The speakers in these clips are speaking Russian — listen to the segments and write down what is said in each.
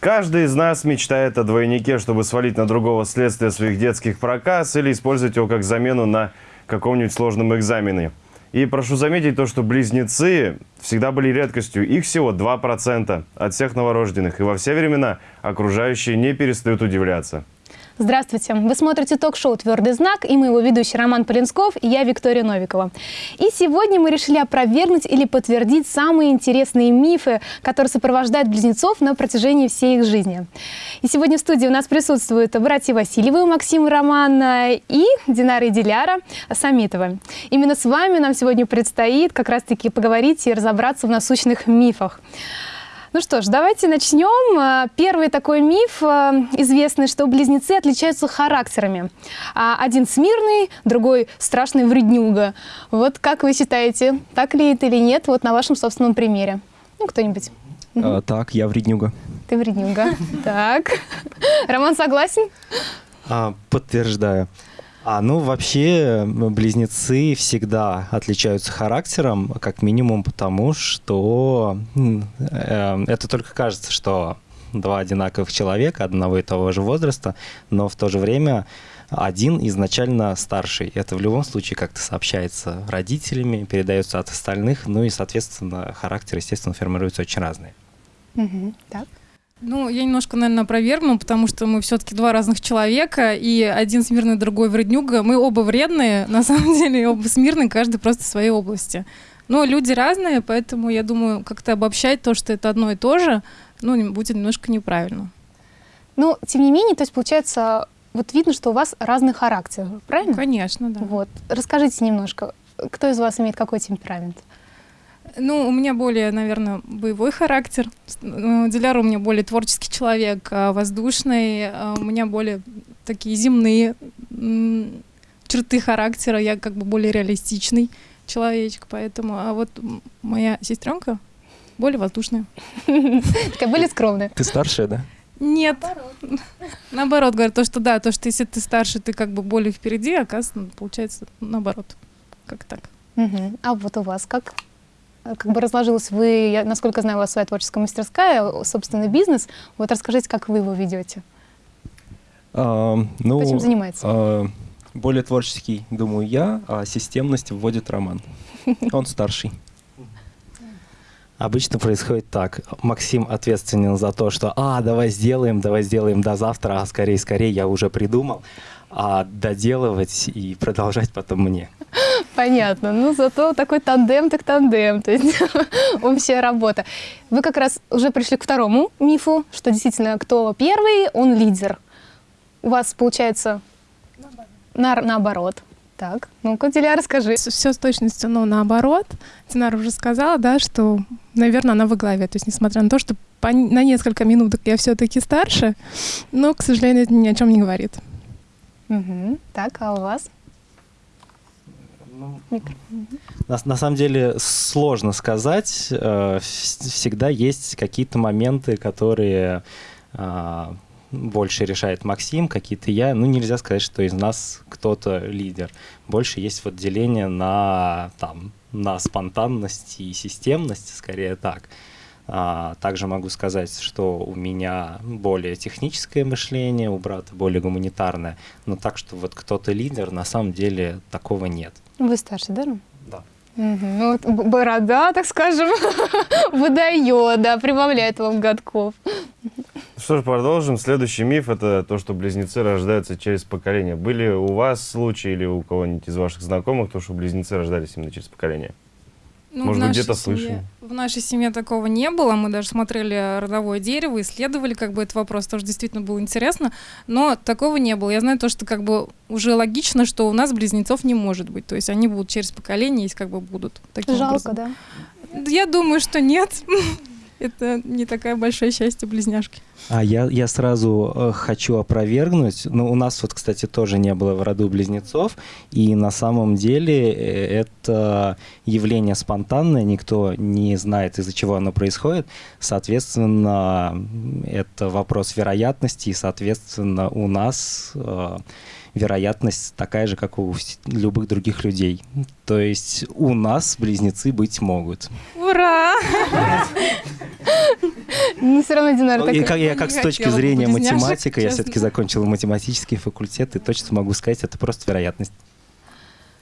Каждый из нас мечтает о двойнике, чтобы свалить на другого следствие своих детских проказ или использовать его как замену на каком-нибудь сложном экзамене. И прошу заметить то, что близнецы всегда были редкостью. Их всего 2% от всех новорожденных. И во все времена окружающие не перестают удивляться. Здравствуйте! Вы смотрите ток-шоу «Твердый знак» и мы его ведущий Роман Полинсков и я Виктория Новикова. И сегодня мы решили опровергнуть или подтвердить самые интересные мифы, которые сопровождают близнецов на протяжении всей их жизни. И сегодня в студии у нас присутствуют братья Васильевы, Максим и Роман и Динара и Диляра Самитова. Именно с вами нам сегодня предстоит как раз-таки поговорить и разобраться в насущных мифах. Ну что ж, давайте начнем. А, первый такой миф а, известный, что близнецы отличаются характерами. А, один смирный, другой страшный вреднюга. Вот как вы считаете, так ли это или нет, вот на вашем собственном примере? Ну, кто-нибудь. А, так, я вреднюга. Ты вреднюга. Так. Роман согласен? А, подтверждаю. А, ну, вообще, близнецы всегда отличаются характером, как минимум потому, что э, это только кажется, что два одинаковых человека одного и того же возраста, но в то же время один изначально старший. Это в любом случае как-то сообщается родителями, передается от остальных, ну и, соответственно, характер, естественно, формируется очень разный. Угу, так. Ну, я немножко, наверное, опровергну, потому что мы все-таки два разных человека, и один смирный, другой вреднюга. Мы оба вредные, на самом деле, оба смирные, каждый просто в своей области. Но люди разные, поэтому я думаю, как-то обобщать то, что это одно и то же, ну, будет немножко неправильно. Ну, тем не менее, то есть, получается, вот видно, что у вас разный характер, правильно? Конечно, да. Вот. Расскажите немножко, кто из вас имеет какой темперамент? Ну, у меня более, наверное, боевой характер. Ну, Диляр у меня более творческий человек, а воздушный. А у меня более такие земные черты характера. Я как бы более реалистичный человечек, поэтому... А вот моя сестренка более воздушная. Такая более скромная. Ты старшая, да? Нет. Наоборот. Наоборот, говорят, то, что да, то, что если ты старше, ты как бы более впереди, оказывается, получается наоборот. Как так. Угу. А вот у вас как? Как бы разложилось вы, я, насколько знаю, у вас своя творческая мастерская, собственный бизнес. Вот расскажите, как вы его ведете? А, ну, Кто этим занимается? А, более творческий, думаю, я, а системность вводит Роман. Он старший. Обычно происходит так. Максим ответственен за то, что «А, давай сделаем, давай сделаем до завтра, а скорее, скорее, я уже придумал» а доделывать и продолжать потом мне. Понятно. Ну, зато такой тандем, так тандем. То есть общая работа. Вы как раз уже пришли к второму мифу, что действительно, кто первый, он лидер. У вас получается наоборот. На, наоборот. Так, ну-ка, Диля, расскажи. Все с точностью, но наоборот. Динара уже сказала, да, что, наверное, она во главе. То есть, несмотря на то, что по, на несколько минуток я все-таки старше, но, к сожалению, это ни о чем не говорит. Угу. Так, а у вас? Ну, на, на самом деле сложно сказать. Э, всегда есть какие-то моменты, которые а, больше решает Максим, какие-то я. Ну, нельзя сказать, что из нас кто-то лидер. Больше есть вот деление на, там, на спонтанность и системность, скорее так. А, также могу сказать, что у меня более техническое мышление, у брата более гуманитарное. Но так, что вот кто-то лидер, на самом деле такого нет. Вы старше, да? Да. Угу. Ну, вот борода, так скажем, выдает, да, прибавляет вам годков. Что ж, продолжим. Следующий миф – это то, что близнецы рождаются через поколение. Были у вас случаи или у кого-нибудь из ваших знакомых, то, что близнецы рождались именно через поколение? Ну, Может быть, где-то слышали? В нашей семье такого не было. Мы даже смотрели родовое дерево, исследовали как бы этот вопрос. Тоже действительно было интересно. Но такого не было. Я знаю то, что как бы уже логично, что у нас близнецов не может быть. То есть они будут через поколение, если как бы будут таким Жалко, образом. да? Я думаю, что нет. Это не такое большое счастье близняшки. А я, я сразу э, хочу опровергнуть. Ну, у нас вот, кстати, тоже не было в роду близнецов. И на самом деле э, это явление спонтанное, никто не знает, из-за чего оно происходит. Соответственно, это вопрос вероятности, и, соответственно, у нас э, вероятность такая же, как у любых других людей. То есть у нас близнецы быть могут. Ура! Ну, все равно Динара Ну, так... и как, я как с точки зрения математика, я все-таки закончил математический факультет, и точно могу сказать, это просто вероятность.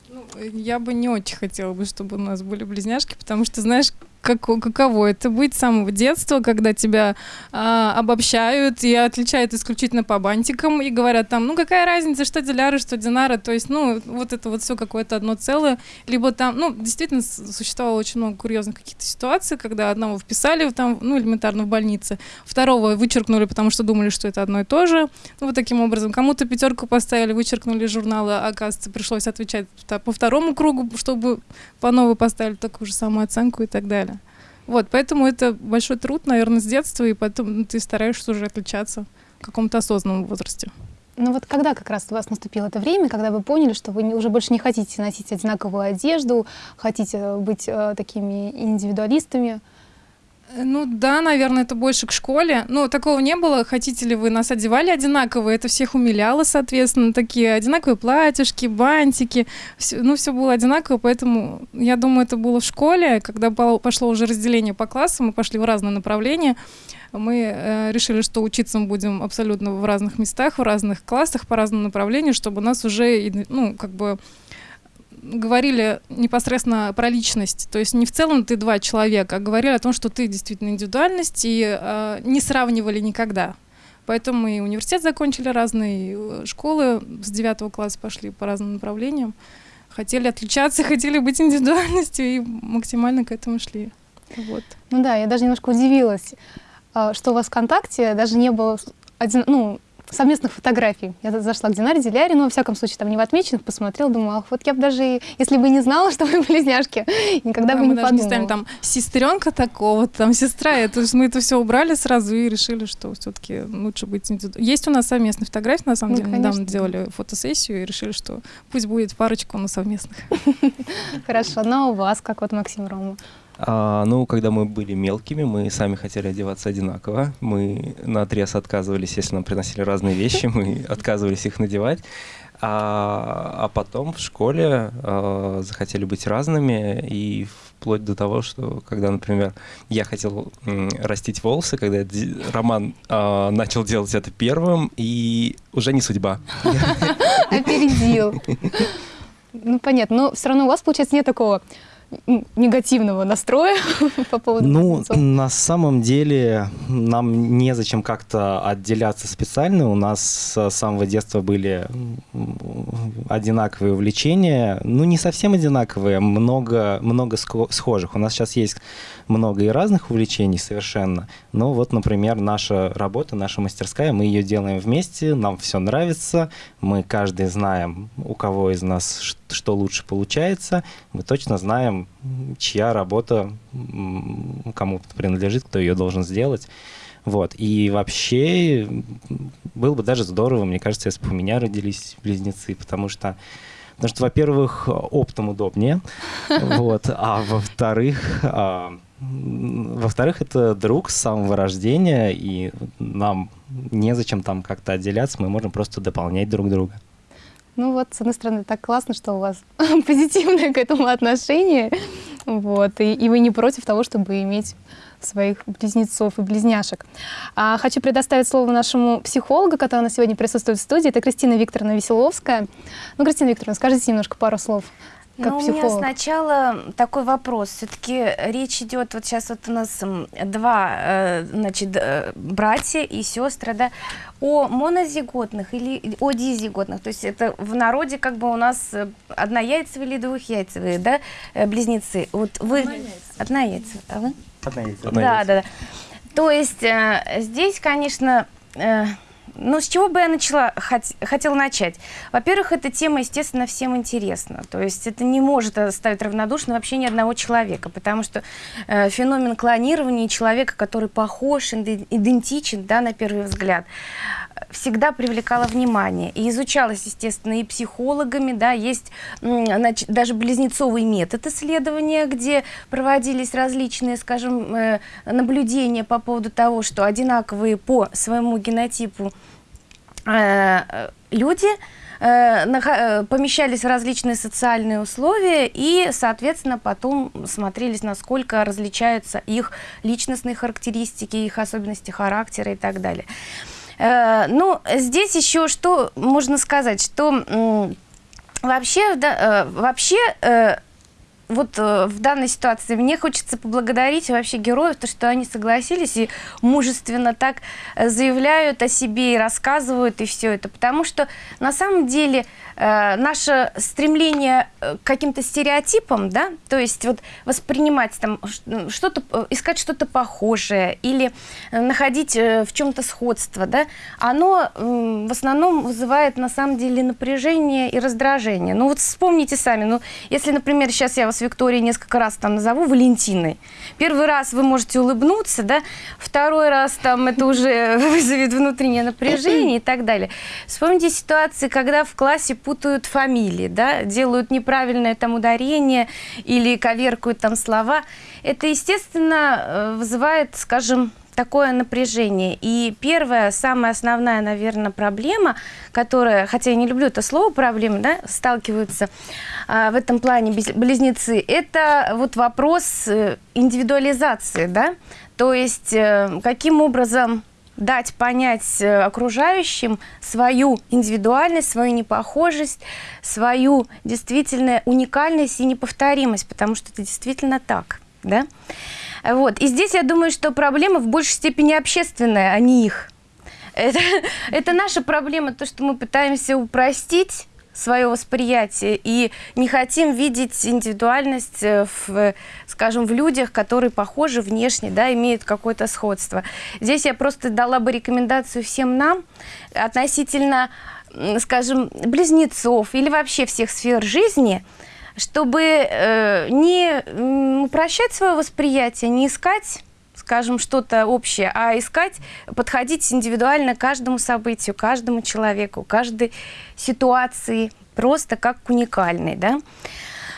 Ну, Я бы не очень хотела бы, чтобы у нас были близняшки, потому что, знаешь, како- каково это быть с самого детства, когда тебя а, обобщают и отличают исключительно по бантикам и говорят там, ну какая разница, что Диляра, что Динара, то есть, ну, вот это вот все какое-то одно целое, либо там, ну, действительно существовало очень много курьезных каких-то ситуаций, когда одного вписали там, ну, элементарно в больнице, второго вычеркнули, потому что думали, что это одно и то же, ну, вот таким образом. Кому-то пятерку поставили, вычеркнули из журнала, а, оказывается, пришлось отвечать по второму кругу, чтобы по новой поставили такую же самую оценку и так далее. Вот, поэтому это большой труд, наверное, с детства, и потом ты стараешься уже отличаться в каком-то осознанном возрасте. Ну вот когда как раз у вас наступило это время, когда вы поняли, что вы уже больше не хотите носить одинаковую одежду, хотите быть э, такими индивидуалистами? Э, Ну да, наверное, это больше к школе. Ну, такого не было. Хотите ли вы нас одевали одинаково? Это всех умиляло, соответственно. Такие одинаковые платьишки, бантики. Всё- ну, все было одинаково, поэтому я думаю, это было в школе. Когда по- пошло уже разделение по классам, мы пошли в разные направления. Мы э, решили, что учиться мы будем абсолютно в разных местах, в разных классах, по разному направлению, чтобы нас уже, ну, как бы говорили непосредственно про личность. То есть не в целом ты два человека, а говорили о том, что ты действительно индивидуальность, и э, не сравнивали никогда. Поэтому и университет закончили разные, э, школы с девятого класса пошли по разным направлениям. Хотели отличаться, хотели быть индивидуальностью, и максимально к этому шли. Вот. Ну да, я даже немножко удивилась, а, что у вас ВКонтакте даже не было один, ну, совместных фотографий. Я за- зашла к Динаре Диляре, но, во всяком случае, там не в отмеченных, посмотрела, думала, ах, вот я бы даже, если бы не знала, что вы близняшки, никогда Да, бы мы не даже не подумала. ставим там сестренка такого, там сестра. Это, есть мы это все убрали сразу и решили, что все-таки лучше быть Есть у нас совместные фотографии, на самом Ну, деле. Недавно конечно. делали фотосессию и решили, что пусть будет парочку, но совместных. Хорошо, но у вас, как вот Максим Рома? А, ну, когда мы были мелкими, мы сами хотели одеваться одинаково. Мы на отрез отказывались, если нам приносили разные вещи, мы отказывались их надевать. А, а потом в школе а, захотели быть разными, и вплоть до того, что когда, например, я хотел м, растить волосы, когда Роман а, начал делать это первым, и уже не судьба. Опередил. Ну, понятно. Но все равно у вас, получается, нет такого негативного настроя по поводу Ну, близнецов. на самом деле нам незачем как-то отделяться специально. У нас с самого детства были одинаковые увлечения. Ну, не совсем одинаковые, много, много схожих. У нас сейчас есть много и разных увлечений совершенно. Но вот, например, наша работа, наша мастерская, мы ее делаем вместе, нам все нравится, мы каждый знаем, у кого из нас ш- что лучше получается, мы точно знаем, чья работа кому принадлежит, кто ее должен сделать. Вот. И вообще было бы даже здорово, мне кажется, если бы у меня родились близнецы, потому что Потому что, во-первых, оптом удобнее, вот, а во-вторых, а, во-вторых, это друг с самого рождения, и нам незачем там как-то отделяться, мы можем просто дополнять друг друга. Ну вот, с одной стороны, так классно, что у вас позитивное к этому отношение, вот, и, и вы не против того, чтобы иметь своих близнецов и близняшек. А, хочу предоставить слово нашему психологу, который на сегодня присутствует в студии. Это Кристина Викторовна Веселовская. Ну, Кристина Викторовна, скажите немножко пару слов. Как ну, у меня психолог. сначала такой вопрос. Все-таки речь идет, вот сейчас вот у нас два, э, значит, э, братья и сестры, да, о монозиготных или о дизиготных. То есть это в народе как бы у нас э, однояйцевые или двухяйцевые, да, близнецы. Вот вы... Однояйцевые. А вы? Да, да, да. То есть э, здесь, конечно, э, ну, с чего бы я начала, хот- хотела начать? Во-первых, эта тема, естественно, всем интересна. То есть это не может оставить равнодушным вообще ни одного человека, потому что э, феномен клонирования человека, который похож, иде- идентичен, да, на первый взгляд, всегда привлекала внимание. И изучалась, естественно, и психологами, да, есть значит, даже близнецовый метод исследования, где проводились различные, скажем, э, наблюдения по поводу того, что одинаковые по своему генотипу э, люди э, помещались в различные социальные условия и, соответственно, потом смотрелись, насколько различаются их личностные характеристики, их особенности характера и так далее. Э, Ну, здесь еще что можно сказать, что вообще, да, э, вообще э, вот в данной ситуации мне хочется поблагодарить вообще героев, то, что они согласились и мужественно так заявляют о себе и рассказывают и все это, потому что на самом деле э, наше стремление э, к каким-то стереотипам, да, то есть вот воспринимать там что-то, э, искать что-то похожее или э, находить в чем-то сходство, да, оно в основном вызывает на самом деле напряжение и раздражение. Ну вот вспомните сами, ну если, например, сейчас я вас, Виктория, несколько раз там назову Валентиной, первый раз вы можете улыбнуться, да, второй раз там это уже вызовет внутреннее напряжение и так далее. Вспомните ситуации, когда в классе путают фамилии, да, делают неправильное там ударение или коверкуют там слова. Это, естественно, э, вызывает, скажем, такое напряжение. И первая, самая основная, наверное, проблема, которая, хотя я не люблю это слово проблема, да, сталкиваются а, в этом плане близнецы, это вот вопрос э, индивидуализации, да, то есть э, каким образом дать понять э, окружающим свою индивидуальность, свою непохожесть, свою действительно уникальность и неповторимость, потому что это действительно так, да. Вот. И здесь я думаю, что проблема в большей степени общественная, а не их. Это, это наша проблема, то, что мы пытаемся упростить свое восприятие и не хотим видеть индивидуальность э, в, скажем, в людях, которые похожи внешне, да, имеют какое-то сходство. Здесь я просто дала бы рекомендацию всем нам относительно, скажем, близнецов или вообще всех сфер жизни, чтобы э, не упрощать свое восприятие, не искать скажем, что-то общее, а искать, подходить индивидуально каждому событию, каждому человеку, каждой ситуации, просто как к уникальной, да.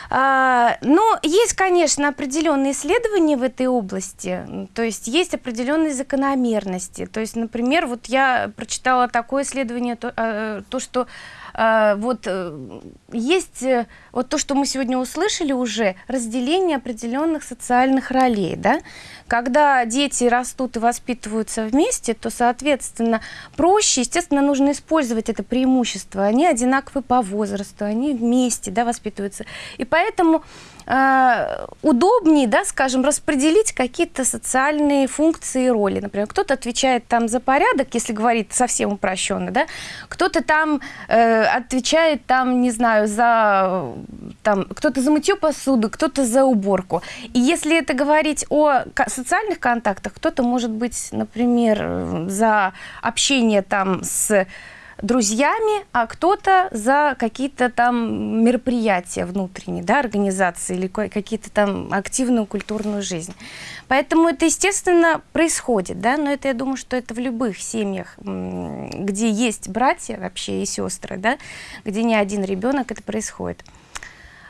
А, но есть, конечно, определенные исследования в этой области, то есть есть определенные закономерности. То есть, например, вот я прочитала такое исследование, то, э, то что вот э, есть э, вот то, что мы сегодня услышали уже, разделение определенных социальных ролей, да, когда дети растут и воспитываются вместе, то, соответственно, проще, естественно, нужно использовать это преимущество. Они одинаковы по возрасту, они вместе, да, воспитываются. И поэтому э, удобнее, да, скажем, распределить какие-то социальные функции и роли. Например, кто-то отвечает там за порядок, если говорить совсем упрощенно, да, кто-то там э, отвечает там, не знаю, за там, кто-то за мытье посуды, кто-то за уборку. И если это говорить о социальных контактах, кто-то может быть, например, э, за общение там с друзьями, а кто-то за какие-то там мероприятия внутренние, да, организации или какие-то там активную культурную жизнь. Поэтому это, естественно, происходит, да, но это, я думаю, что это в любых семьях, где есть братья вообще и сестры, да, где не один ребенок, это происходит.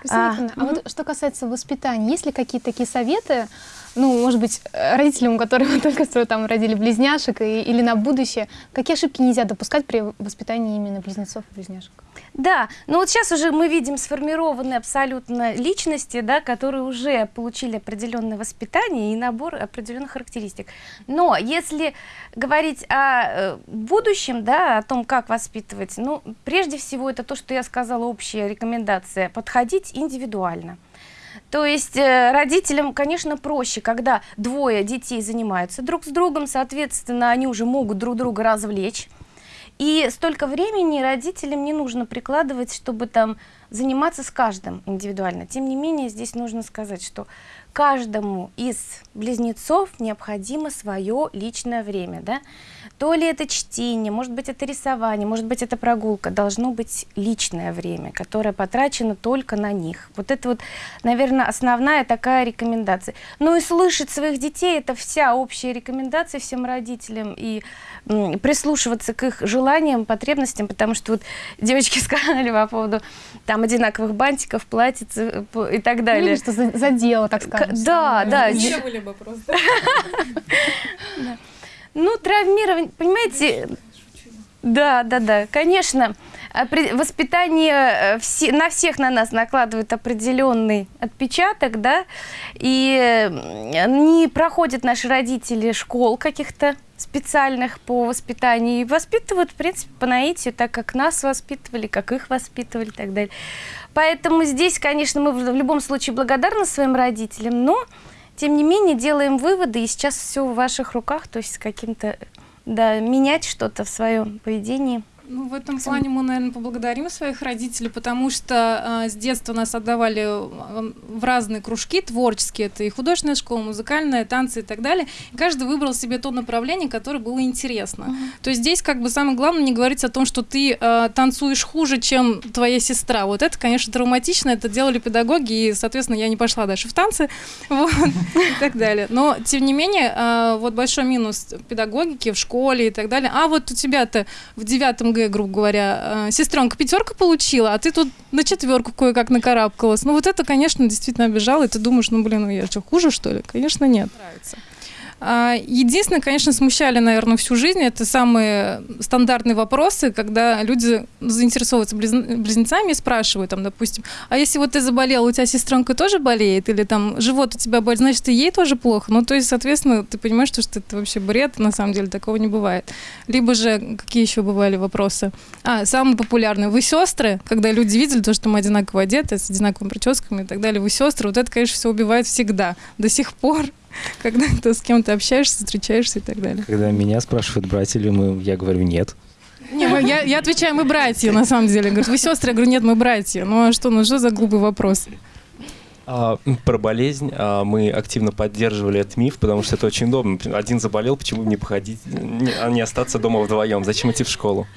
Кристина А, а, вот что касается воспитания, есть ли какие-то такие советы, ну, может быть, э, родителям, у которых только что там родили близняшек и- или на будущее, какие ошибки нельзя допускать при воспитании именно близнецов и близняшек? Да, но вот сейчас уже мы видим сформированные абсолютно личности, да, которые уже получили определенное воспитание и набор определенных характеристик. Но если говорить о э, будущем, да, о том, как воспитывать, ну, прежде всего, это то, что я сказала, общая рекомендация, подходить индивидуально. То есть э, родителям, конечно, проще, когда двое детей занимаются друг с другом, соответственно, они уже могут друг друга развлечь. И столько времени родителям не нужно прикладывать, чтобы там заниматься с каждым индивидуально. Тем не менее, здесь нужно сказать, что каждому из близнецов необходимо свое личное время, да? То ли это чтение, может быть, это рисование, может быть, это прогулка. Должно быть личное время, которое потрачено только на них. Вот это вот, наверное, основная такая рекомендация. Ну и слышать своих детей – это вся общая рекомендация всем родителям. И прислушиваться к их желаниям, потребностям, потому что вот девочки сказали по поводу там одинаковых бантиков, платьиц э, и так Или далее. что за- задело, так К- да, да, Еще были бы просто. Ну, травмирование, понимаете, Да, да, да, конечно. Опре- Воспитание э, на всех на нас накладывает определенный отпечаток, да, и не проходят наши родители школ каких-то специальных по воспитанию и воспитывают, в принципе, по наитию, так как нас воспитывали, как их воспитывали и так далее. Поэтому здесь, конечно, мы в любом случае благодарны своим родителям, но, тем не менее, делаем выводы, и сейчас все в ваших руках, то есть каким-то, да, менять что-то в своем поведении. Ну, в этом плане мы, наверное, поблагодарим своих родителей, потому что э, с детства нас отдавали в разные кружки творческие, это и художественная школа, музыкальная, танцы и так далее. И каждый выбрал себе то направление, которое было интересно. То есть здесь как бы самое главное не говорить о том, что ты э, танцуешь хуже, чем твоя сестра. Вот это, конечно, травматично, это делали педагоги, и, соответственно, я не пошла дальше в танцы, вот, и так далее. Но, тем не менее, э, вот большой минус педагогики в школе и так далее. А вот у тебя-то в девятом Г, грубо говоря, э, сестренка пятерка получила, а ты тут на четверку кое-как накарабкалась. Ну вот это, конечно, действительно обижало, и ты думаешь, ну блин, ну я что, хуже, что ли? Конечно, нет. Нравится. А, Единственное, конечно, смущали, наверное, всю жизнь, это самые стандартные вопросы, когда люди заинтересовываются близн- близнецами и спрашивают, там, допустим, а если вот ты заболела, у тебя сестренка тоже болеет, или там живот у тебя болит, значит, и ей тоже плохо. Ну, то есть, соответственно, ты понимаешь, что, это вообще бред, на самом деле такого не бывает. Либо же, какие еще бывали вопросы? А, самый популярный, вы сестры, когда люди видели то, что мы одинаково одеты, с одинаковыми прическами и так далее, вы сестры, вот это, конечно, все убивает всегда, до сих пор когда ты с кем-то общаешься, встречаешься и так далее. Когда меня спрашивают, братья ли мы, я говорю, нет. Не, мы- я, я отвечаю, мы братья, на самом деле. Говорят, вы сестры? Я говорю, нет, мы братья. Ну а что, ну что за глупый вопрос? А, про болезнь а, мы активно поддерживали этот миф, потому что это очень удобно. Один заболел, почему не походить, не, а не остаться дома вдвоем? Зачем идти в школу?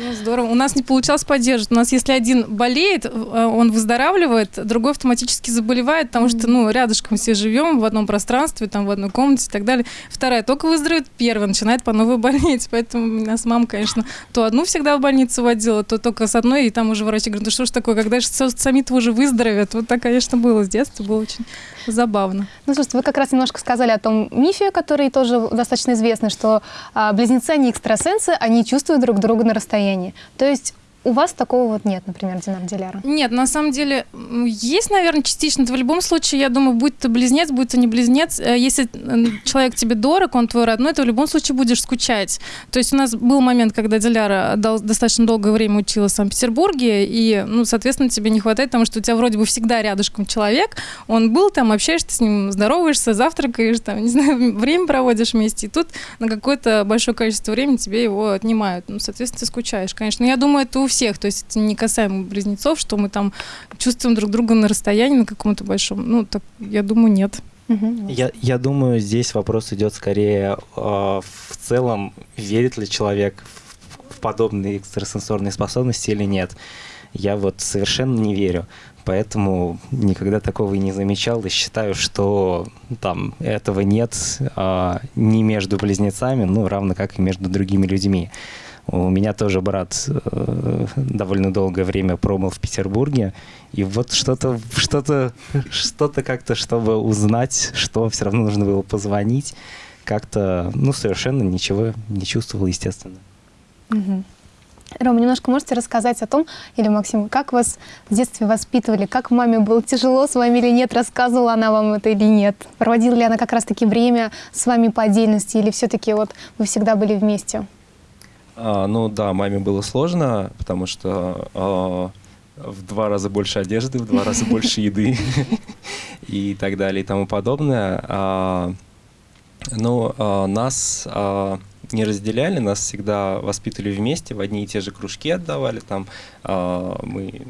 Ну, здорово. У нас не получалось поддерживать. У нас, если один болеет, э, он выздоравливает, другой автоматически заболевает, потому что, ну, рядышком все живем в одном пространстве, там, в одной комнате и так далее. Вторая только выздоровеет, первая начинает по новой болеть. Поэтому нас мама, конечно, то одну всегда в больницу водила, то только с одной, и там уже врачи говорят, ну что ж такое, когда же сами-то уже выздоровеют? Вот так, конечно, было с детства, было очень забавно. Ну, слушайте, вы как раз немножко сказали о том мифе, который тоже достаточно известный, что а, близнецы, они экстрасенсы, они чувствуют друг друга на расстоянии. То есть у вас такого вот нет, например, Динар Диляра? Нет, на самом деле есть, наверное, частично. В любом случае, я думаю, будь то близнец, будь то не близнец, э, если человек тебе дорог, он твой родной, ты в любом случае будешь скучать. То есть у нас был момент, когда Диляра достаточно долгое время училась в Санкт-Петербурге, и, ну, соответственно, тебе не хватает, потому что у тебя вроде бы всегда рядышком человек, он был там, общаешься с ним, здороваешься, завтракаешь, там, не знаю, время проводишь вместе, и тут на какое-то большое количество времени тебе его отнимают. Ну, соответственно, ты скучаешь, конечно. Но я думаю, это у всех, то есть это не касаемо близнецов, что мы там чувствуем друг друга на расстоянии на каком-то большом. Ну, так, я думаю, нет. Я, я думаю, здесь вопрос идет скорее э, в целом, верит ли человек в, в подобные экстрасенсорные способности или нет. Я вот совершенно не верю. Поэтому никогда такого и не замечал и считаю, что там этого нет а, ни между близнецами, ну, равно как и между другими людьми. У меня тоже брат э, довольно долгое время пробыл в Петербурге, и вот что-то, что-то, что-то как-то, чтобы узнать, что все равно нужно было позвонить, как-то, ну, совершенно ничего не чувствовал, естественно. Мгм. Рома, немножко можете рассказать о том, или Максим, как вас в детстве воспитывали, как маме было тяжело с вами или нет, рассказывала она вам это или нет? Проводила ли она как раз-таки время с вами по отдельности, или все-таки вот вы всегда были вместе? А, ну да, маме было сложно, потому что а, в два раза больше одежды, в два раза больше еды и так далее и тому подобное. А, ну, а, нас а, не разделяли, нас всегда воспитывали вместе, в одни и те же кружки отдавали. Там а, мы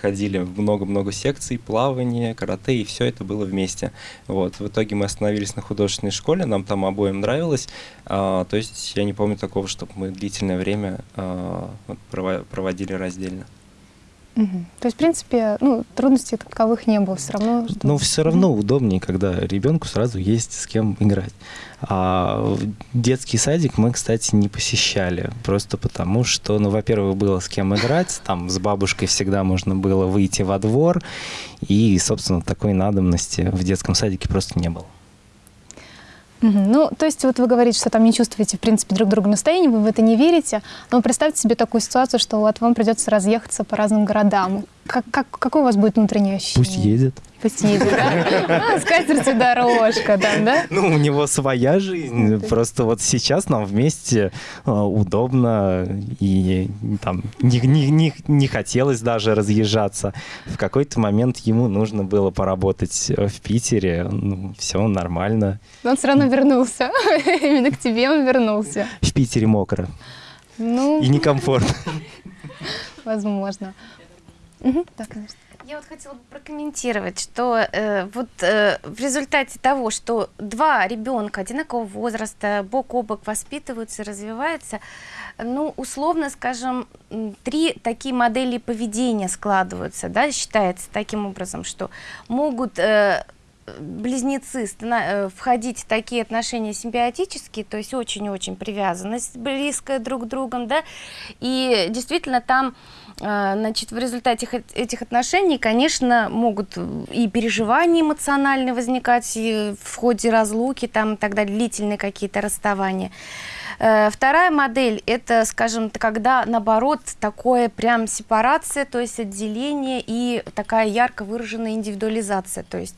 ходили в много-много секций, плавание, карате, и все это было вместе. Вот. В итоге мы остановились на художественной школе, нам там обоим нравилось. А, то есть я не помню такого, чтобы мы длительное время прово- проводили раздельно. То есть, в принципе, ну, трудностей таковых не было все равно. что- Но все равно удобнее, когда ребенку сразу есть с кем играть. А детский садик мы, кстати, не посещали. Просто потому, что, ну, во-первых, было с кем играть. Там с бабушкой всегда можно было выйти во двор. И, собственно, такой надобности в детском садике просто не было. Ну, то есть вот вы говорите, что там не чувствуете, в принципе, друг друга настроения, вы в это не верите. Но представьте себе такую ситуацию, что вот вам придется разъехаться по разным городам. Как, как, какое у вас будет внутреннее ощущение? Пусть едет. Пусть едет, да? А, С катертью дорожка там, да? Ну, у него своя жизнь. Просто вот сейчас нам вместе э, удобно и там не, не, не, не хотелось даже разъезжаться. В какой-то момент ему нужно было поработать э, в Питере. Ну, все нормально. Но он все равно вернулся. Именно к тебе он вернулся. В Питере мокро Ну, и некомфортно. возможно. Да, конечно. Я вот хотела бы прокомментировать, что э, вот э, в результате того, что два ребенка одинакового возраста бок о бок воспитываются, развиваются, ну, условно скажем, три такие модели поведения складываются, да, считается таким образом, что могут э, близнецы э, входить в такие отношения симбиотические, то есть очень-очень привязанность близкая друг к другу, да, и действительно там Значит, в результате эт- этих отношений, конечно, могут и переживания эмоциональные возникать и в ходе разлуки, там, далее, длительные какие-то расставания. Э, Вторая модель – это, скажем, когда, наоборот, такое прям сепарация, то есть отделение и такая ярко выраженная индивидуализация. То есть,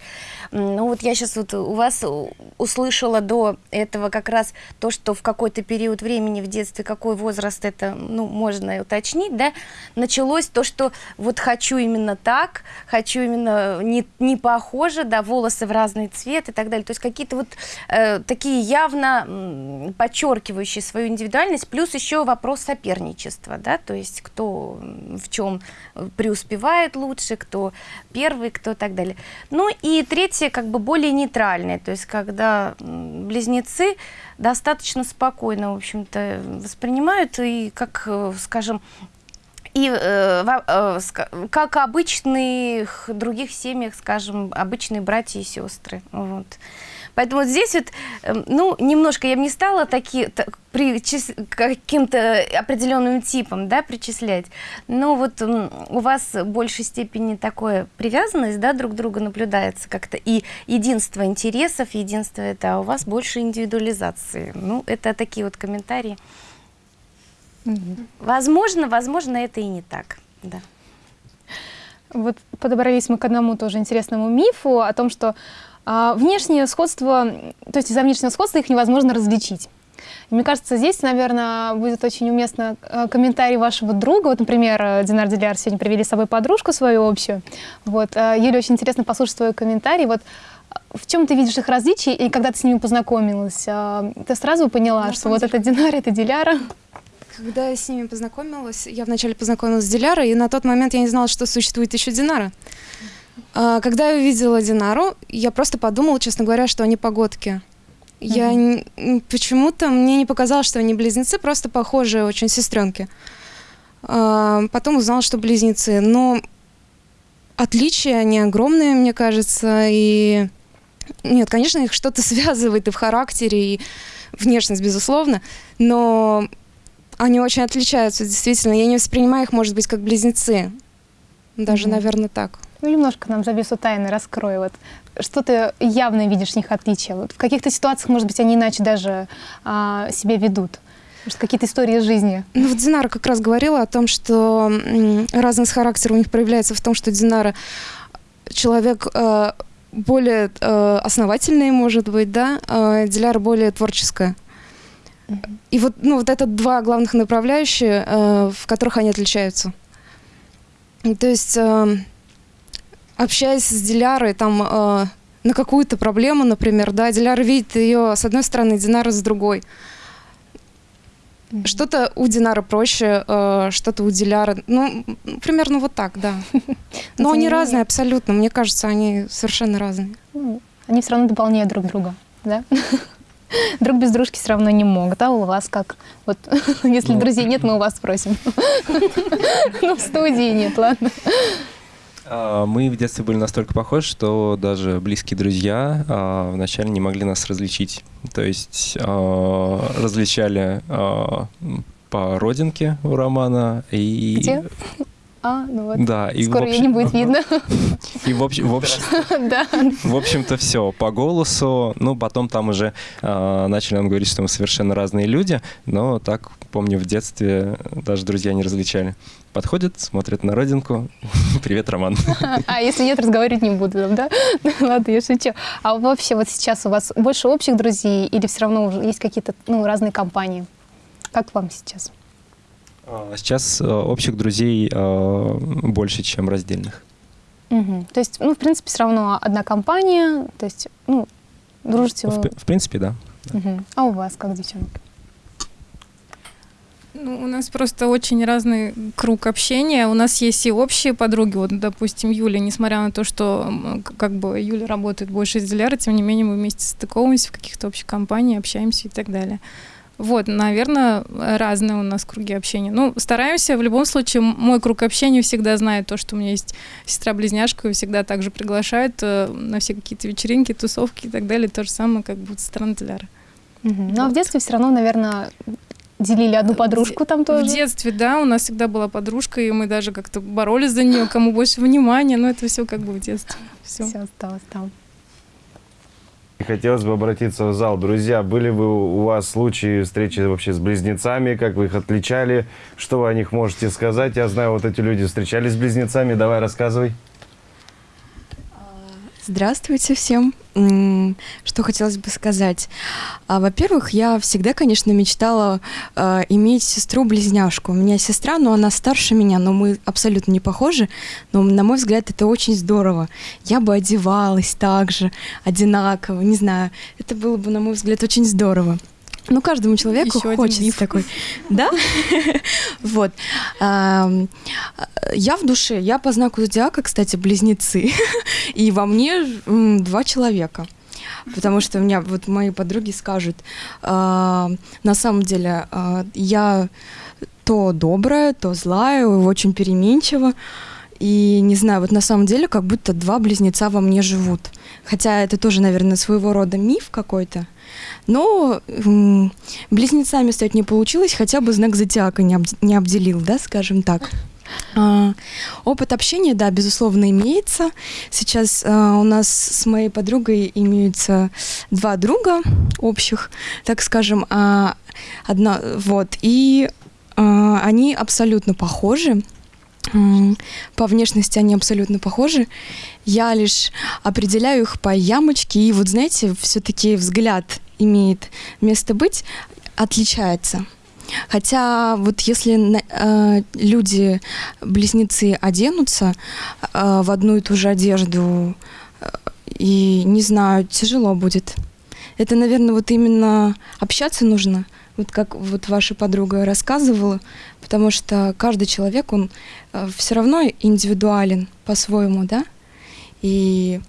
ну вот я сейчас вот у вас услышала до этого как раз то, что в какой-то период времени в детстве, какой возраст это, ну, можно уточнить, да, началось то, что вот хочу именно так, хочу именно не, не похоже, да, волосы в разный цвет и так далее. То есть какие-то вот э, такие явно м, подчеркивающие свою индивидуальность, плюс еще вопрос соперничества, да, то есть кто в чем преуспевает лучше, кто первый, кто так далее. Ну и третье, как бы более нейтральное, то есть когда близнецы достаточно спокойно, в общем-то, воспринимают и, как, э, скажем, и э, э, как обычных других семьях, скажем, обычные братья и сестры. Вот. Поэтому вот здесь вот, эм, ну, немножко я бы не стала такие, так, причис- каким-то определенным типам, да, причислять. Но вот у вас в большей степени такое привязанность, да, друг к другу наблюдается как-то. И единство интересов, единство это, а у вас больше индивидуализации. Ну, это такие вот комментарии. Возможно, возможно, это и не так. Да. Вот подобрались мы к одному тоже интересному мифу о том, что а, внешнее сходство, то есть из-за внешнего сходства их невозможно различить. И мне кажется, здесь, наверное, будет очень уместно э, комментарий вашего друга. Вот, например, э, Динар Диляр сегодня привели с собой подружку свою общую. Вот, э, Юле очень интересно послушать твой комментарий. Вот в чем ты видишь их различия, и когда ты с ними познакомилась, ты сразу поняла, На что вот это Динар, это Диляра? Когда я с ними познакомилась, я вначале познакомилась с Дилярой, и на тот момент я не знала, что существует еще Динара. А, Когда я увидела Динару, я просто подумала, честно говоря, что они погодки. Я н- м, почему-то мне не показалось, что они близнецы, просто похожие очень сестренки. А, Потом узнала, что близнецы. Но отличия они огромные, мне кажется, и нет, конечно, их что-то связывает и в характере, и внешность, безусловно, но они очень отличаются, действительно. Я не воспринимаю их, может быть, как близнецы. Даже, Мгм. наверное, так. Ну, немножко нам завесу тайны раскрой. Вот. Что ты явно видишь в них отличия? Вот в каких-то ситуациях, может быть, они иначе даже а, себя ведут? Может, какие-то истории из жизни? Ну, вот Динара как раз говорила о том, что разность характера у них проявляется в том, что Динара человек э, более э, основательный, может быть, да, а Диляра более творческая. И вот, ну, вот это два главных направляющие, э, в которых они отличаются. То есть, э, общаясь с Дилярой, там, э, на какую-то проблему, например, да, Диляра видит ее с одной стороны, Динара с другой. Что-то у Динара проще, э, что-то у Диляра. Ну, примерно вот так, да. Но они разные абсолютно. Мне кажется, они совершенно разные. Ну, они все равно дополняют друг друга, да? Друг без дружки все равно не могут. А у вас как? Вот, если Ну. друзей нет, мы у вас спросим. Ну, в студии нет, ладно. А, Мы в детстве были настолько похожи, что даже близкие друзья а, вначале не могли нас различить. То есть а, различали по родинке у Романа и... Где? А, ну вот. Да, и Скоро ее общем- не будет видно. И в общем, в общем, Да. в общем-то все по голосу. Ну, потом там уже э, начали нам говорить, что мы совершенно разные люди, но так, помню, в детстве даже друзья не различали. Подходят, смотрят на родинку. Привет, Роман. А если нет, разговаривать не буду, да? Ладно, я шучу. А вообще вот сейчас у вас больше общих друзей или все равно уже есть какие-то ну, разные компании? Как вам сейчас? А Сейчас э, общих друзей э, больше, чем раздельных. Мгм. То есть, ну, в принципе, все равно одна компания, то есть, ну, дружите В, вы. при- в принципе, да. Мгм. А у вас как, девчонки? Ну, у нас просто очень разный круг общения. У нас есть и общие подруги. Вот, допустим, Юля, несмотря на то, что как бы Юля работает больше из Диляра, тем не менее мы вместе стыковываемся в каких-то общих компаниях, общаемся и так далее. Вот, наверное, разные у нас круги общения. Ну, стараемся, в любом случае, мой круг общения всегда знает то, что у меня есть сестра-близняшка, и всегда также приглашают э, на все какие-то вечеринки, тусовки и так далее. То же самое, как будет со стороны Диляра. Мгм. Ну, а в детстве все равно, наверное, делили одну подружку там тоже. В детстве, да, у нас всегда была подружка, и мы даже как-то боролись за нее, кому больше внимания, но это все как бы в детстве. Все. Все осталось там. И Хотелось бы обратиться в зал. Друзья, были бы у вас случаи встречи вообще с близнецами? Как вы их отличали? Что вы о них можете сказать? Я знаю, вот эти люди встречались с близнецами. Давай, рассказывай. Здравствуйте всем. Что хотелось бы сказать? А, Во-первых, я всегда, конечно, мечтала а, иметь сестру-близняшку. У меня сестра, но она старше меня, но мы абсолютно не похожи. Но, на мой взгляд, это очень здорово. Я бы одевалась так же, одинаково, не знаю. Это было бы, на мой взгляд, очень здорово. Ну, каждому человеку один хочется миф. такой. Да? Вот. Я в душе, я по знаку зодиака, кстати, близнецы. И во мне два человека. Потому что у меня вот мои подруги скажут, а, на самом деле а, я то добрая, то злая, очень переменчива. И не знаю, вот на самом деле как будто два близнеца во мне живут. Хотя это тоже, наверное, своего рода миф какой-то. Но м, близнецами стать не получилось, хотя бы знак зодиака не, обд- не обделил, да, скажем так. А, опыт общения, да, безусловно, имеется. Сейчас а, у нас с моей подругой имеются два друга общих, так скажем, а, одна, вот, и а, они абсолютно похожи. По внешности они абсолютно похожи. Я лишь определяю их по ямочке, и вот знаете, все-таки взгляд имеет место быть, отличается. Хотя вот если э, люди, близнецы оденутся э, в одну и ту же одежду, э, и не знаю, тяжело будет. Это, наверное, вот именно общаться нужно, вот как вот ваша подруга рассказывала, потому что каждый человек, он все равно индивидуален по-своему, да? И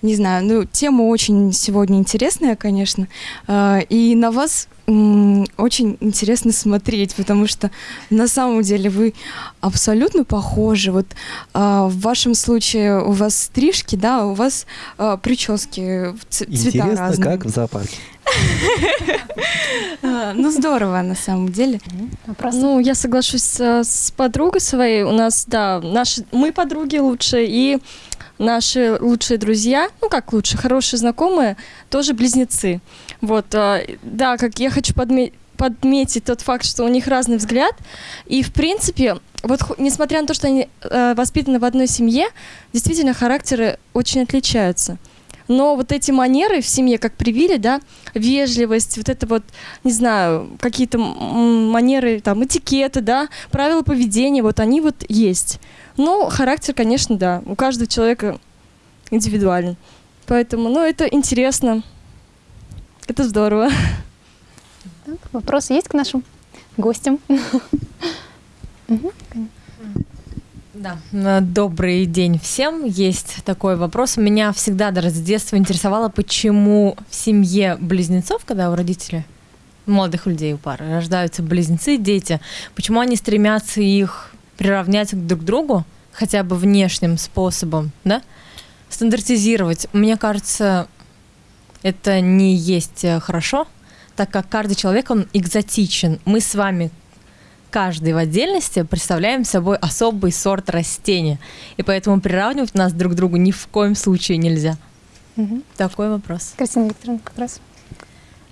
не знаю, ну, тема очень сегодня интересная, конечно, э, и на вас очень интересно смотреть, потому что на самом деле вы абсолютно похожи. Вот а, в вашем случае у вас стрижки, да, у вас а, прически цвета Интересно, разные. как в зоопарке. А, ну здорово на самом деле. Вопрос? Ну, я соглашусь э, с подругой своей. У нас, да, наши, мы подруги лучшие, и наши лучшие друзья, ну как лучше, хорошие знакомые, тоже близнецы. Вот, э, да, как я хочу подме- подметить тот факт, что у них разный взгляд, и в принципе, вот несмотря на то, что они э, воспитаны в одной семье, действительно характеры очень отличаются. Но вот эти манеры в семье, как привили, да, вежливость, вот это вот, не знаю, какие-то манеры, там, этикеты, да, правила поведения, вот они вот есть. Но характер, конечно, да, у каждого человека индивидуален. Поэтому, ну, это интересно. Это здорово. Так, вопросы есть к нашим гостям? Да, добрый день всем. Есть такой вопрос. Меня всегда даже с детства интересовало, почему в семье близнецов, когда у родителей, молодых людей, у пары, рождаются близнецы, дети, почему они стремятся их приравнять друг к другу, хотя бы внешним способом, да, стандартизировать. Мне кажется, это не есть э, хорошо, так как каждый человек, он экзотичен. Мы с вами каждый в отдельности представляем собой особый сорт растения. И поэтому приравнивать нас друг к другу ни в коем случае нельзя. Мгм. Такой вопрос. Кристина Викторовна, как раз.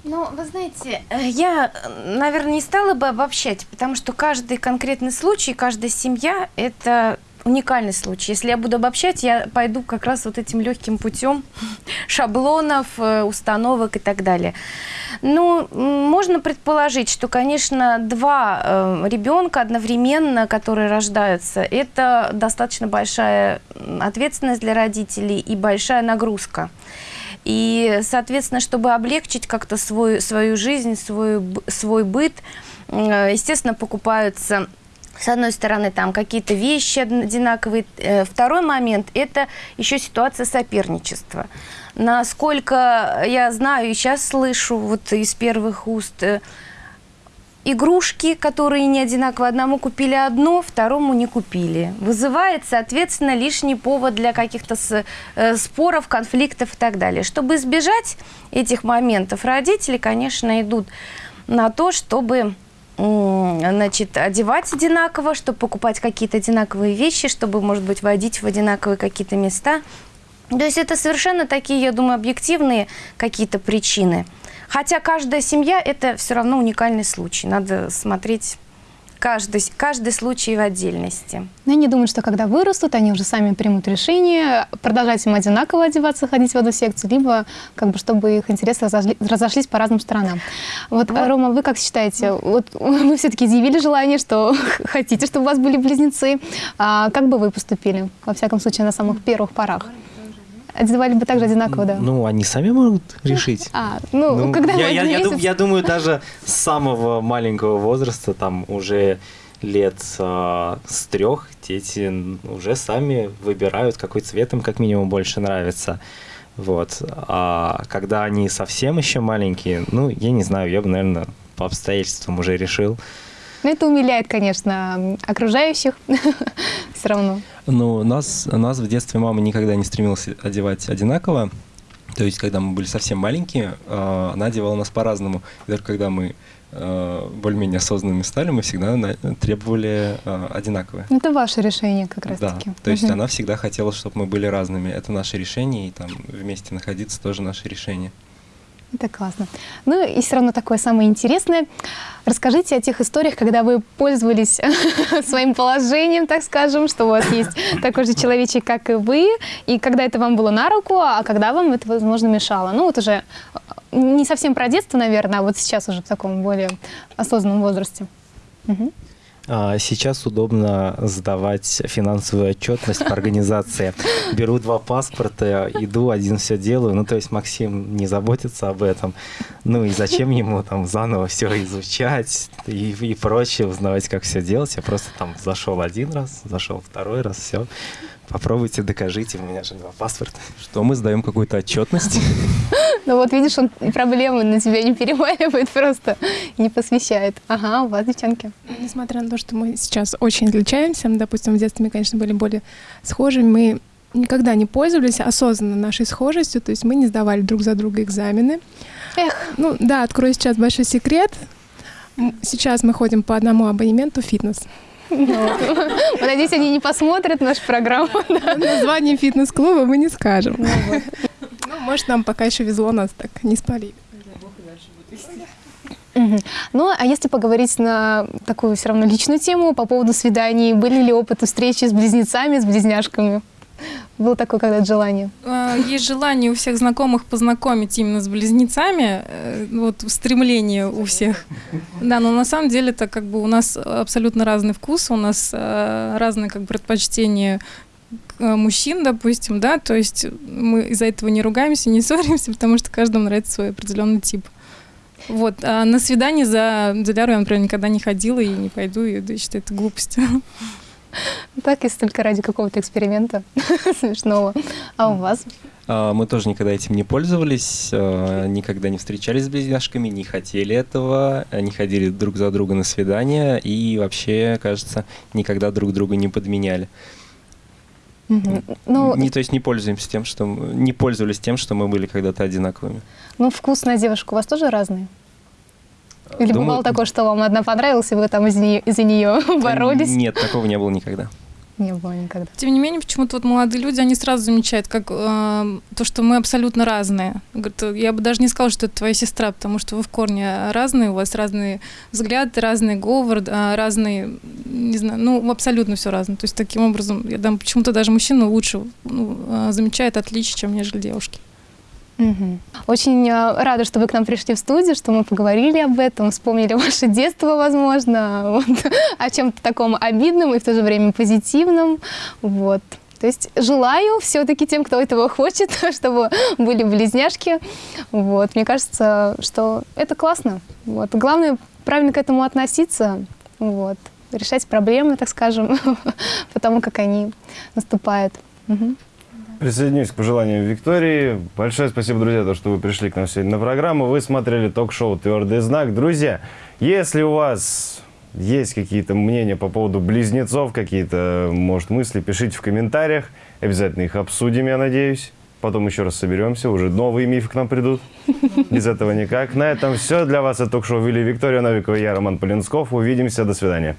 Ну, вы знаете, э, я, э, наверное, не стала бы обобщать, потому что каждый конкретный случай, каждая семья – это уникальный случай. Если я буду обобщать, я пойду как раз вот этим легким путем шаблонов, э, установок и так далее. Ну, можно предположить, что, конечно, два э, ребенка одновременно, которые рождаются, это достаточно большая ответственность для родителей и большая нагрузка. И, соответственно, чтобы облегчить как-то свою жизнь, свой, свой быт, э, естественно, покупаются с одной стороны, там какие-то вещи одинаковые. Э, Второй момент – это еще ситуация соперничества. Насколько я знаю и сейчас слышу вот из первых уст, э, игрушки, которые не одинаковые, одному купили одно, второму не купили. Вызывает, соответственно, лишний повод для каких-то э, споров, конфликтов и так далее. Чтобы избежать этих моментов, родители, конечно, идут на то, чтобы значит, одевать одинаково, чтобы покупать какие-то одинаковые вещи, чтобы, может быть, водить в одинаковые какие-то места. То есть это совершенно такие, я думаю, объективные какие-то причины. Хотя каждая семья – это все равно уникальный случай. Надо смотреть каждый, каждый случай в отдельности. Но я не думаю, что когда вырастут, они уже сами примут решение продолжать им одинаково одеваться, ходить в одну секцию, либо как бы чтобы их интересы разошли- разошлись по разным сторонам. Вот, Вот. Рома, вы как считаете, вот вы все-таки изъявили желание, что хотите, чтобы у вас были близнецы, а как бы вы поступили, во всяком случае, на самых первых порах? Одевали бы также одинаково, да? Ну, они сами могут решить. А, ну, Ну, когда я, я- я дум- я думаю, даже с самого маленького возраста, там уже лет а, с трех, дети уже сами выбирают, какой цвет им как минимум больше нравится. Вот. А когда они совсем еще маленькие, ну, я не знаю, я бы, наверное, по обстоятельствам уже решил. Ну, это умиляет, конечно, окружающих все равно. Ну, нас, нас в детстве мама никогда не стремилась одевать одинаково. То есть, когда мы были совсем маленькие, э, она одевала нас по-разному. И даже когда мы э, более-менее осознанными стали, мы всегда требовали э, одинаковое. Это ваше решение как Да, раз-таки. то есть Мгм. она всегда хотела, чтобы мы были разными. Это наше решение, и там вместе находиться тоже наше решение. Это классно. Ну и все равно такое самое интересное. Расскажите о тех историях, когда вы пользовались своим положением, так скажем, что у вас есть такой же человечек, как и вы, и когда это вам было на руку, а когда вам это, возможно, мешало. Ну вот уже э, не совсем про детство, наверное, а вот сейчас уже в таком более осознанном возрасте. Мгм. А, Сейчас удобно сдавать финансовую отчетность по организации. Беру два паспорта, иду, один все делаю. Ну, то есть Максим не заботится об этом. Ну и зачем ему там заново все изучать и, и прочее, узнавать, как все делать. Я просто там зашел один раз, зашел второй раз, все. Попробуйте, докажите, у меня же два паспорта. Что мы сдаем какую-то отчетность? Ну вот видишь, он проблемы на тебя не переваливает просто, не посвящает. Ага, у вас, девчонки. Несмотря на то, что мы сейчас очень отличаемся, ну, допустим, в детстве мы, конечно, были более схожими, мы никогда не пользовались осознанно нашей схожестью, то есть мы не сдавали друг за друга экзамены. Эх. Ну да, открою сейчас большой секрет. Сейчас мы ходим по одному абонементу фитнес. Вот, Надеюсь, они не посмотрят нашу программу. Название фитнес-клуба мы не скажем. Ну, может, нам пока еще везло, нас так не спалили. Ну, а если поговорить на такую все равно личную тему по поводу свиданий, были ли опыты встречи с близнецами, с близняшками? Было такое когда-то желание? А, Есть желание у всех знакомых познакомить именно с близнецами, э, вот стремление у всех. Да, но на самом деле это как бы у нас абсолютно разный вкус, у нас э, разные как бы предпочтения мужчин, допустим, да, то есть мы из-за этого не ругаемся, не ссоримся, потому что каждому нравится свой определенный тип. Вот, а на свидание за Диляру я, например, никогда не ходила и не пойду, и да, считаю это глупостью. Так, если только ради какого-то эксперимента смешного. А у вас? А, Мы тоже никогда этим не пользовались, а, никогда не встречались с близняшками, не хотели этого, а, не ходили друг за друга на свидания и вообще, кажется, никогда друг друга не подменяли. Ну, не, то есть не пользуемся тем, что не пользовались тем, что мы были когда-то одинаковыми. ну, вкус на девушку у вас тоже разный? Или Думаю, бывало такое, что вам одна понравилась, и вы там из нее, из-за нее боролись? Нет, такого не было никогда. Не было никогда. Тем не менее, почему-то вот молодые люди, они сразу замечают, как э, то, что мы абсолютно разные. Говорят, я бы даже не сказала, что это твоя сестра, потому что вы в корне разные, у вас разные взгляды, разный говор, а, разные, не знаю, ну, абсолютно все разное. То есть таким образом, я думаю, почему-то даже мужчина лучше ну, э, замечает отличия, чем нежели девушки. Очень э, рада, что вы к нам пришли в студию, что мы поговорили об этом, вспомнили ваше детство, возможно, вот, о чем-то таком обидном и в то же время позитивном. Вот. То есть желаю все-таки тем, кто этого хочет, чтобы были близняшки. Вот. Мне кажется, что это классно. Вот. Главное правильно к этому относиться, вот. решать проблемы, так скажем, потому как они наступают. Мгм. Присоединюсь к пожеланиям Виктории. Большое спасибо, друзья, то, что вы пришли к нам сегодня на программу. Вы смотрели ток-шоу «Твердый знак». Друзья, если у вас есть какие-то мнения по поводу близнецов, какие-то, может, мысли, пишите в комментариях. Обязательно их обсудим, я надеюсь. Потом еще раз соберемся, уже новые мифы к нам придут. Без этого никак. На этом все. Для вас это ток-шоу вели Виктория Новикова я, Роман Полинсков. Увидимся. До свидания.